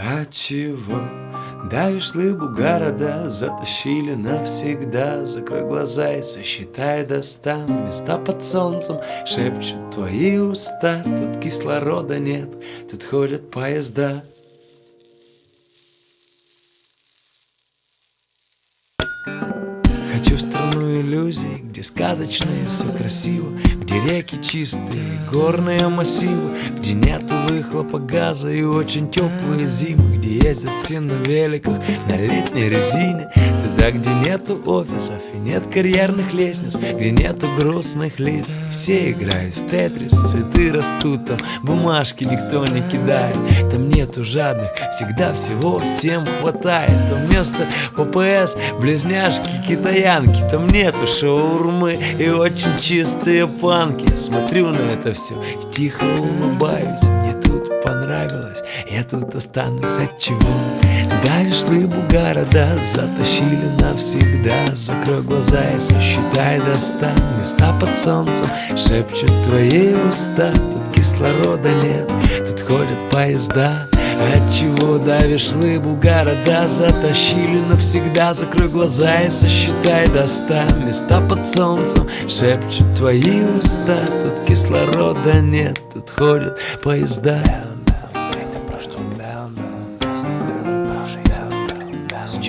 А чего? Давишь лыбу города, затащили навсегда. Закрой глаза и сосчитай до ста Места под солнцем шепчут твои уста. Тут кислорода нет, тут ходят поезда иллюзий, где сказочно и все красиво Где реки чистые, горные массивы Где нету выхлопа газа и очень теплые зимы Где ездят все на великах, на летней резине Туда, где нету офисов и нет карьерных лестниц Где нету грустных лиц, все играют в тетрис Цветы растут там, бумажки никто не кидает. Там нету жадных, всегда всего всем хватает. Там место ППС, близняшки, китаянки Там нету шаурмы и очень чистые панки. Смотрю на это все и тихо улыбаюсь. Мне тут понравилось, я тут останусь чего? Давишь лыбу города, затащили навсегда. Закрой глаза и сосчитай до ста Места под солнцем. Шепчут твои уста Тут кислорода нет, тут ходят поезда Отчего давишь лыбу города? Затащили навсегда. Закрой глаза и сосчитай до ста Места под солнцем. Шепчут твои уста Тут кислорода нет, тут ходят поезда А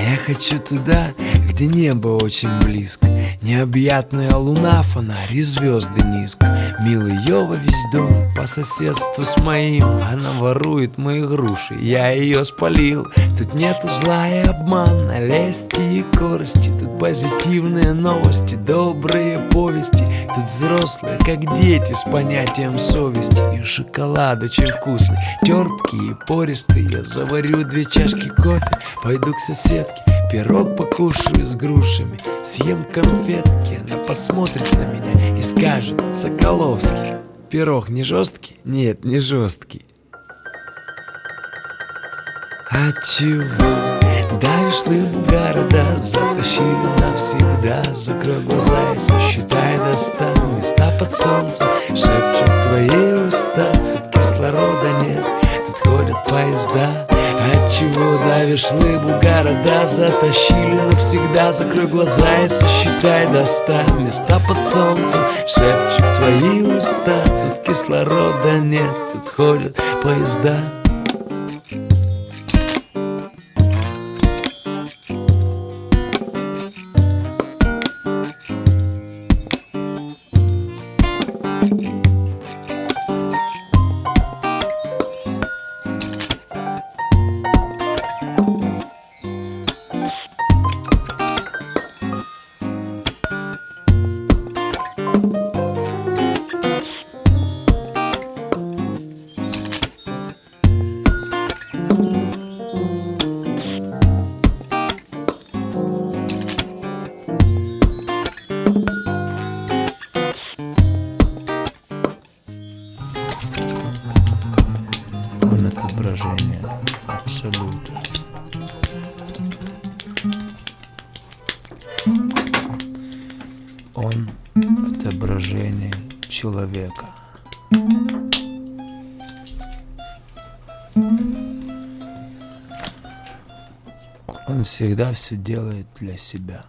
я хочу туда, где небо очень близко. Необъятная луна, фонарь звезды низко Милый Йова весь дом по соседству с моим. Она ворует мои груши, я ее спалил. Тут нету зла и обмана, лести и корости. Тут позитивные новости, добрые повести. Тут взрослые, как дети, с понятием совести. И шоколад очень вкусный, терпкий и пористый. Я заварю две чашки кофе, пойду к соседке. Пирог покушаю с грушами, съем конфетки. Она посмотрит на меня скажет Соколовский Пирог не жесткий? Нет, не жесткий А чего? Давишь лыбу города, затащили навсегда Закрой глаза и сосчитай до ста Места под солнцем Отчего давишь лыбу города Затащили навсегда Закрой глаза и сосчитай до ста Места под солнцем. Шепчут твои уста Тут кислорода нет, тут ходят поезда Он отображение абсолюта Он отображение человека. Он всегда все делает для себя.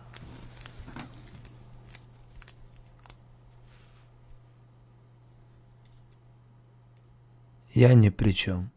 Я ни при чем